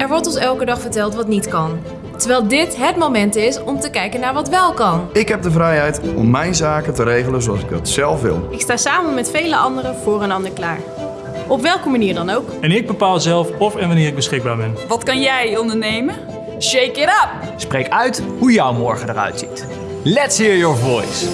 Er wordt ons elke dag verteld wat niet kan. Terwijl dit het moment is om te kijken naar wat wel kan. Ik heb de vrijheid om mijn zaken te regelen zoals ik dat zelf wil. Ik sta samen met vele anderen voor een ander klaar. Op welke manier dan ook. En ik bepaal zelf of en wanneer ik beschikbaar ben. Wat kan jij ondernemen? Shake it up! Spreek uit hoe jouw morgen eruit ziet. Let's hear your voice.